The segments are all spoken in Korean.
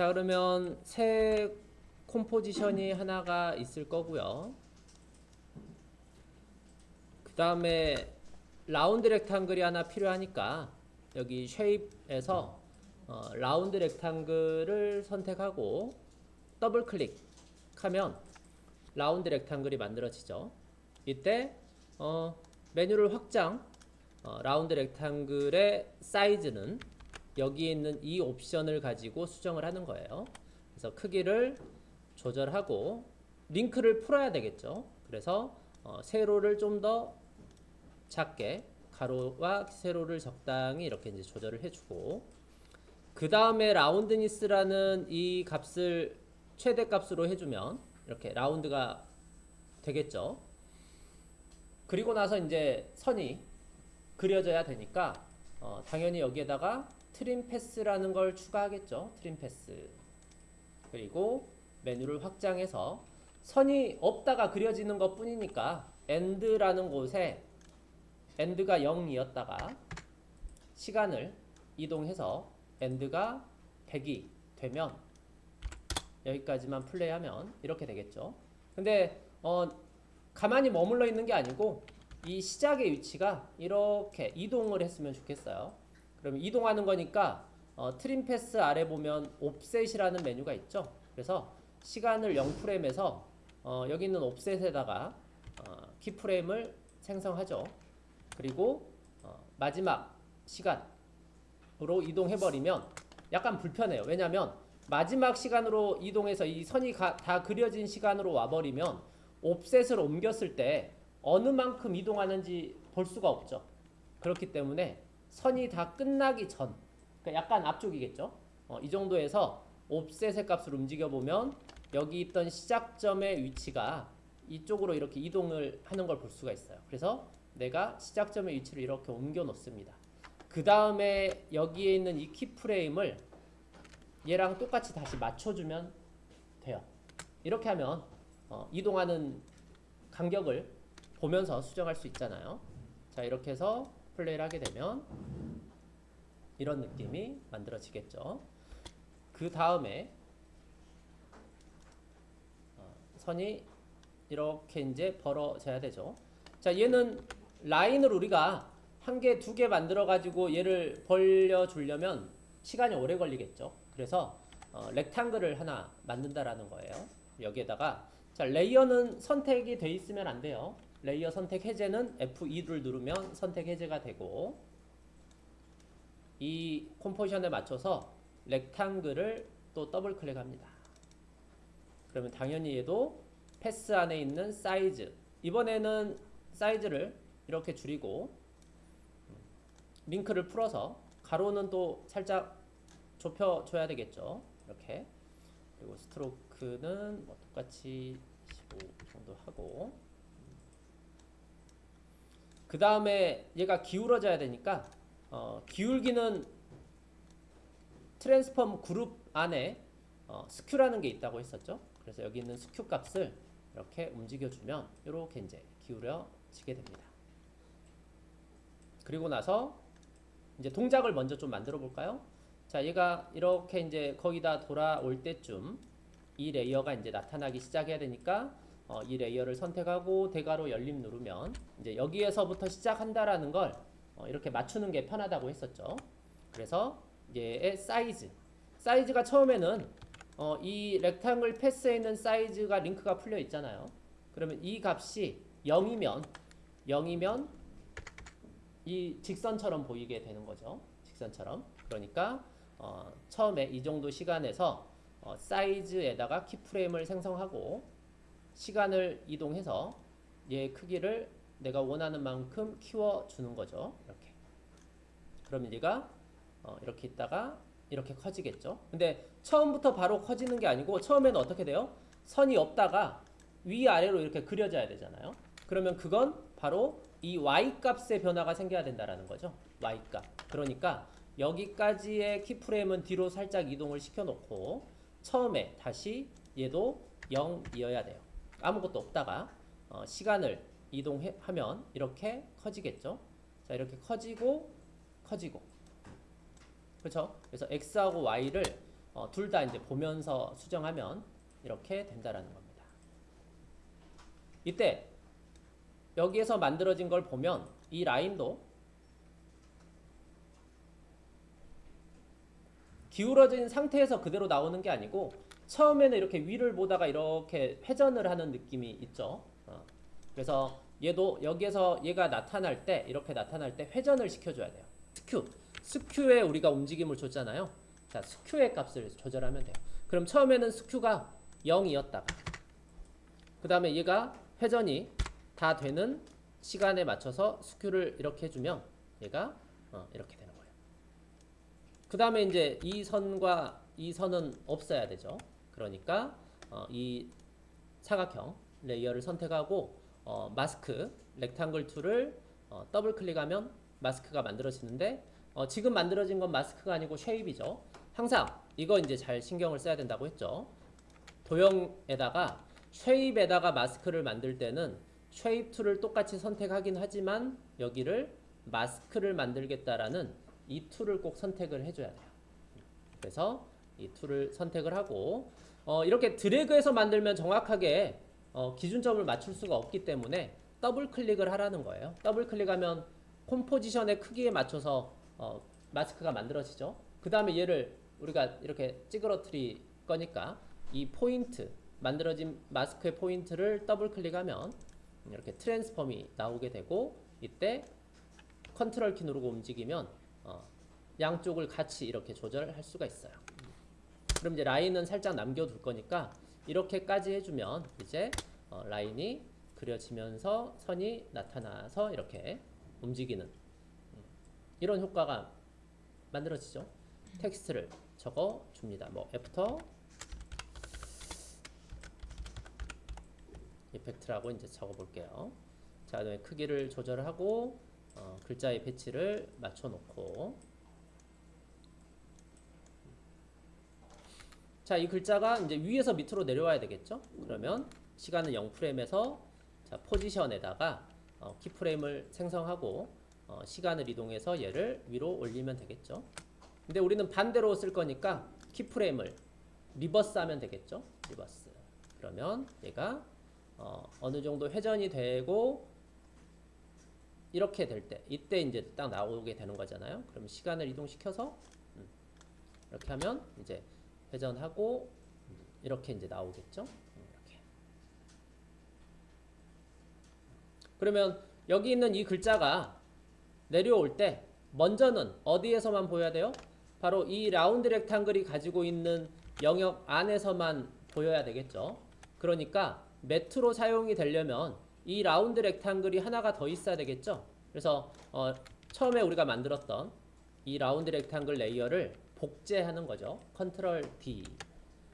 자 그러면 새 composition이 하나가 있을 거고요. 그 다음에 round rectangle이 하나 필요하니까 여기 shape에서 어, round rectangle을 선택하고 더블 클릭하면 round rectangle이 만들어지죠. 이때 어, 메뉴를 확장 어, round rectangle의 사이즈는 여기에 있는 이 옵션을 가지고 수정을 하는 거예요. 그래서 크기를 조절하고 링크를 풀어야 되겠죠. 그래서 어, 세로를 좀 더 작게 가로와 세로를 적당히 이렇게 이제 조절을 해주고 그 다음에 라운드니스라는 이 값을 최대 값으로 해주면 이렇게 라운드가 되겠죠. 그리고 나서 이제 선이 그려져야 되니까 어, 당연히 여기에다가 트림 패스라는 걸 추가하겠죠. 트림 패스. 그리고 메뉴를 확장해서 선이 없다가 그려지는 것 뿐이니까 end라는 곳에 end가 0이었다가 시간을 이동해서 end가 100이 되면 여기까지만 플레이하면 이렇게 되겠죠. 근데 어, 가만히 머물러 있는 게 아니고 이 시작의 위치가 이렇게 이동을 했으면 좋겠어요. 그러면 이동하는 거니까 어, 트림 패스 아래 보면 옵셋이라는 메뉴가 있죠. 그래서 시간을 0프레임에서 어, 여기 있는 옵셋에다가 어, 키프레임을 생성하죠. 그리고 어, 마지막 시간으로 이동해버리면 약간 불편해요. 왜냐하면 마지막 시간으로 이동해서 이 선이 가, 다 그려진 시간으로 와버리면 옵셋을 옮겼을 때 어느 만큼 이동하는지 볼 수가 없죠. 그렇기 때문에 선이 다 끝나기 전, 그러니까 약간 앞쪽이겠죠. 어, 이 정도에서 옵셋의 값을 움직여 보면 여기 있던 시작점의 위치가 이쪽으로 이렇게 이동을 하는 걸 볼 수가 있어요. 그래서 내가 시작점의 위치를 이렇게 옮겨 놓습니다. 그 다음에 여기에 있는 이 키프레임을 얘랑 똑같이 다시 맞춰주면 돼요. 이렇게 하면 어, 이동하는 간격을 보면서 수정할 수 있잖아요. 자 이렇게 해서 플레이를 하게 되면 이런 느낌이 만들어지겠죠. 그 다음에 어, 선이 이렇게 이제 벌어져야 되죠. 자 얘는 라인을 우리가 한 개, 두 개 만들어 가지고 얘를 벌려 주려면 시간이 오래 걸리겠죠. 그래서 어, rectangle을 하나 만든다라는 거예요. 여기에다가 자 layer는 선택이 돼 있으면 안 돼요. layer 선택 해제는 F2를 누르면 선택 해제가 되고 이 composition에 맞춰서 rectangle을 또 더블 클릭합니다. 그러면 당연히 얘도 path 안에 있는 사이즈 이번에는 사이즈를 이렇게 줄이고 링크를 풀어서 가로는 또 살짝 좁혀줘야 되겠죠. 이렇게 그리고 stroke는 뭐 똑같이 15 정도 하고 그 다음에 얘가 기울어져야 되니까 어, 기울기는 transform 그룹 안에 어, skew라는 게 있다고 했었죠. 그래서 여기 있는 skew 값을 이렇게 움직여주면 이렇게 이제 기울여지게 됩니다. 그리고 나서 이제 동작을 먼저 좀 만들어 볼까요? 자, 얘가 이렇게 이제 거기다 돌아올 때쯤 이 layer가 이제 나타나기 시작해야 되니까 어, 이 layer를 선택하고 대괄호 열림 누르면 이제 여기에서부터 시작한다라는 걸 어, 이렇게 맞추는 게 편하다고 했었죠. 그래서 얘의 사이즈 사이즈가 처음에는 어, 이 rectangle path에 있는 사이즈가 링크가 풀려 있잖아요. 그러면 이 값이 0이면 0이면 이 직선처럼 보이게 되는 거죠. 직선처럼. 그러니까 어, 처음에 이 정도 시간에서 어, 사이즈에다가 키프레임을 생성하고 시간을 이동해서 얘 크기를 내가 원하는 만큼 키워주는 거죠. 이렇게. 그러면 얘가 어, 이렇게 있다가 이렇게 커지겠죠. 근데 처음부터 바로 커지는 게 아니고 처음에는 어떻게 돼요? 선이 없다가 위아래로 이렇게 그려져야 되잖아요. 그러면 그건 바로 이 y값의 변화가 생겨야 된다라는 거죠. y값. 그러니까 여기까지의 키프레임은 뒤로 살짝 이동을 시켜놓고 처음에 다시 얘도 0이어야 돼요. 아무것도 없다가 어, 시간을 이동하면 이렇게 커지겠죠. 자 이렇게 커지고 커지고 그렇죠. 그래서 x하고 y를 어, 둘 다 이제 보면서 수정하면 이렇게 된다라는 겁니다. 이때 여기에서 만들어진 걸 보면 이 라인도 기울어진 상태에서 그대로 나오는 게 아니고 처음에는 이렇게 위를 보다가 이렇게 회전을 하는 느낌이 있죠. 어. 그래서 얘도 여기에서 얘가 나타날 때 이렇게 나타날 때 회전을 시켜줘야 돼요. skew skew에 우리가 움직임을 줬잖아요. 자 skew의 값을 조절하면 돼요. 그럼 처음에는 skew가 0이었다가 그 다음에 얘가 회전이 다 되는 시간에 맞춰서 skew를 이렇게 해주면 얘가 어, 이렇게 되는 거예요. 그 다음에 이제 이 선과 이 선은 없어야 되죠. 그러니까 어, 이 사각형 layer를 선택하고 어, 마스크 rectangle tool을 어, 더블 클릭하면 마스크가 만들어지는데 어, 지금 만들어진 건 마스크가 아니고 shape이죠. 항상 이거 이제 잘 신경을 써야 된다고 했죠. 도형에다가 shape에다가 마스크를 만들 때는 shape tool을 똑같이 선택하긴 하지만 여기를 마스크를 만들겠다라는 이 tool을 꼭 선택을 해줘야 돼요. 그래서 이 tool을 선택을 하고 어, 이렇게 드래그해서 만들면 정확하게 어, 기준점을 맞출 수가 없기 때문에 더블 클릭을 하라는 거예요. 더블 클릭하면 composition의 크기에 맞춰서 어, 마스크가 만들어지죠. 그 다음에 얘를 우리가 이렇게 찌그러뜨릴 거니까 이 포인트 만들어진 마스크의 포인트를 더블 클릭하면 이렇게 transform이 나오게 되고 이때 컨트롤 키 누르고 움직이면 어, 양쪽을 같이 이렇게 조절할 수가 있어요. 그럼 이제 라인은 살짝 남겨둘 거니까 이렇게까지 해주면 이제 어, 라인이 그려지면서 선이 나타나서 이렇게 움직이는 음, 이런 효과가 만들어지죠. 텍스트를 적어 줍니다. 뭐 After Effect라고 이제 적어 볼게요. 자, 그다음에 크기를 조절하고 어, 글자의 배치를 맞춰 놓고 자, 이 글자가 이제 위에서 밑으로 내려와야 되겠죠? 그러면 시간은 0프레임에서 자, 포지션에다가 어, keyframe을 생성하고 어, 시간을 이동해서 얘를 위로 올리면 되겠죠? 근데 우리는 반대로 쓸 거니까 keyframe을 reverse 하면 되겠죠? reverse. 그러면 얘가 어, 어느 정도 회전이 되고 이렇게 될 때 이때 이제 딱 나오게 되는 거잖아요. 그럼 시간을 이동시켜서 음, 이렇게 하면 이제 회전하고 음, 이렇게 이제 나오겠죠. 음, 이렇게. 그러면 여기 있는 이 글자가 내려올 때 먼저는 어디에서만 보여야 돼요? 바로 이 라운드 렉탱글이 가지고 있는 영역 안에서만 보여야 되겠죠. 그러니까 matte로 사용이 되려면 이 round rectangle이 하나가 더 있어야 되겠죠. 그래서 어, 처음에 우리가 만들었던 이 round rectangle layer를 복제하는 거죠. control D.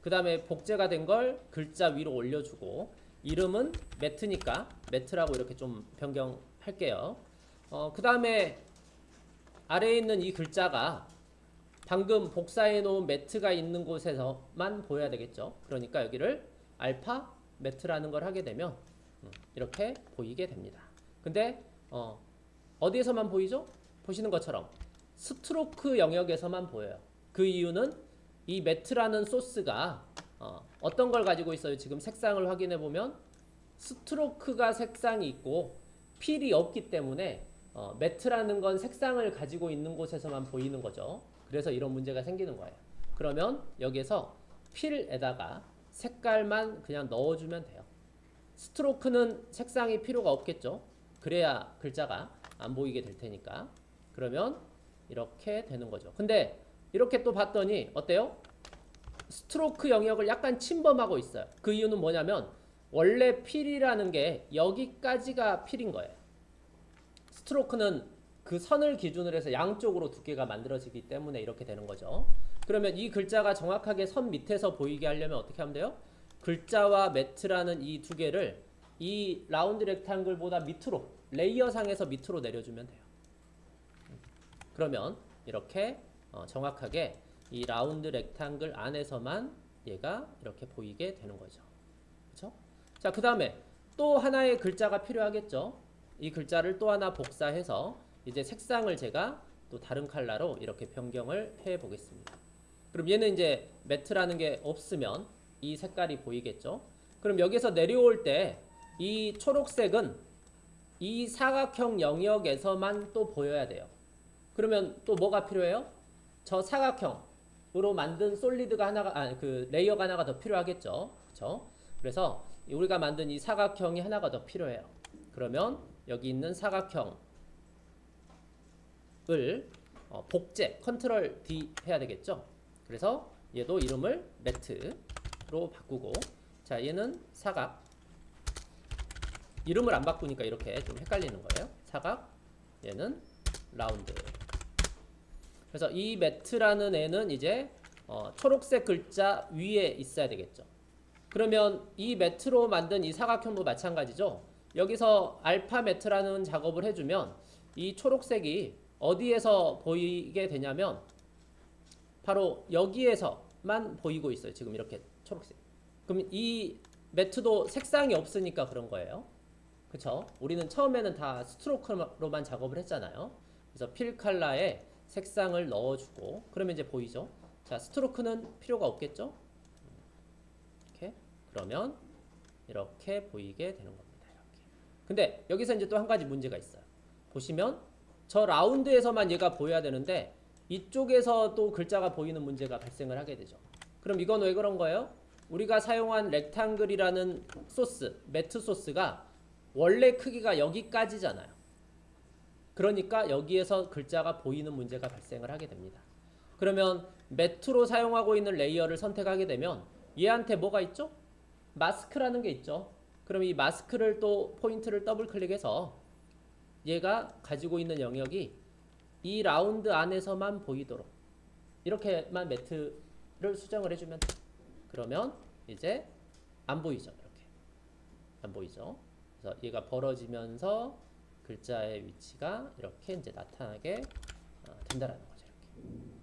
그 다음에 복제가 된 걸 글자 위로 올려주고 이름은 matte니까 matte라고 이렇게 좀 변경할게요. 어, 그 다음에 아래에 있는 이 글자가 방금 복사해 놓은 매트가 있는 곳에서만 보여야 되겠죠. 그러니까 여기를 알파 매트라는 걸 하게 되면 음, 이렇게 보이게 됩니다. 근데 어, 어디에서만 보이죠? 보시는 것처럼 스트로크 영역에서만 보여요. 그 이유는 이 매트라는 소스가 어, 어떤 걸 가지고 있어요? 지금 색상을 확인해 보면 스트로크가 색상이 있고 필이 없기 때문에 어, 매트라는 건 색상을 가지고 있는 곳에서만 보이는 거죠. 그래서 이런 문제가 생기는 거예요. 그러면 여기에서 필에다가 색깔만 그냥 넣어주면 돼요. 스트로크는 색상이 필요가 없겠죠. 그래야 글자가 안 보이게 될 테니까. 그러면 이렇게 되는 거죠. 근데 이렇게 또 봤더니 어때요? 스트로크 영역을 약간 침범하고 있어요. 그 이유는 뭐냐면 원래 fill이라는 게 여기까지가 fill인 거예요. stroke는 그 선을 기준으로 해서 양쪽으로 두께가 만들어지기 때문에 이렇게 되는 거죠. 그러면 이 글자가 정확하게 선 밑에서 보이게 하려면 어떻게 하면 돼요? 글자와 matte라는 이 두 개를 이 round rectangle보다 밑으로 layer 상에서 밑으로 내려주면 돼요. 그러면 이렇게 어, 정확하게 이 round rectangle 안에서만 얘가 이렇게 보이게 되는 거죠. 그렇죠? 자, 그 다음에 또 하나의 글자가 필요하겠죠. 이 글자를 또 하나 복사해서 이제 색상을 제가 또 다른 컬러로 이렇게 변경을 해 보겠습니다. 그럼 얘는 이제 매트라는 게 없으면 이 색깔이 보이겠죠. 그럼 여기서 내려올 때 이 초록색은 이 사각형 영역에서만 또 보여야 돼요. 그러면 또 뭐가 필요해요? 저 사각형으로 만든 solid가 하나가 아 그 layer가 하나가 더 필요하겠죠. 그렇죠? 그래서 우리가 만든 이 사각형이 하나가 더 필요해요. 그러면 여기 있는 사각형을 어, 복제 control D 해야 되겠죠. 그래서 얘도 이름을 matte로 바꾸고 자 얘는 사각 이름을 안 바꾸니까 이렇게 좀 헷갈리는 거예요. 사각 얘는 라운드 그래서 이 매트라는 애는 이제 어, 초록색 글자 위에 있어야 되겠죠. 그러면 이 매트로 만든 이 사각형도 마찬가지죠. 여기서 알파 매트라는 작업을 해주면 이 초록색이 어디에서 보이게 되냐면 바로 여기에서만 보이고 있어요. 지금 이렇게 초록색. 그럼 이 매트도 색상이 없으니까 그런 거예요. 그쵸? 우리는 처음에는 다 스트로크로만 작업을 했잖아요. 그래서 필 컬러에 색상을 넣어주고 그러면 이제 보이죠? 자, 스트로크는 필요가 없겠죠? 이렇게 그러면 이렇게 보이게 되는 겁니다. 이렇게. 근데 여기서 이제 또 한 가지 문제가 있어요. 보시면 저 라운드에서만 얘가 보여야 되는데 이쪽에서 또 글자가 보이는 문제가 발생을 하게 되죠. 그럼 이건 왜 그런 거예요? 우리가 사용한 rectangle이라는 소스, matte 소스가 원래 크기가 여기까지잖아요. 그러니까 여기에서 글자가 보이는 문제가 발생을 하게 됩니다. 그러면 matte로 사용하고 있는 layer를 선택하게 되면 얘한테 뭐가 있죠? 마스크라는 게 있죠. 그럼 이 마스크를 또 포인트를 더블 클릭해서 얘가 가지고 있는 영역이 이 라운드 안에서만 보이도록 이렇게만 매트를 수정을 해주면 돼. 그러면 이제 안 보이죠. 이렇게 안 보이죠. 그래서 얘가 벌어지면서 글자의 위치가 이렇게 이제 나타나게 어, 된다라는 거죠. 이렇게.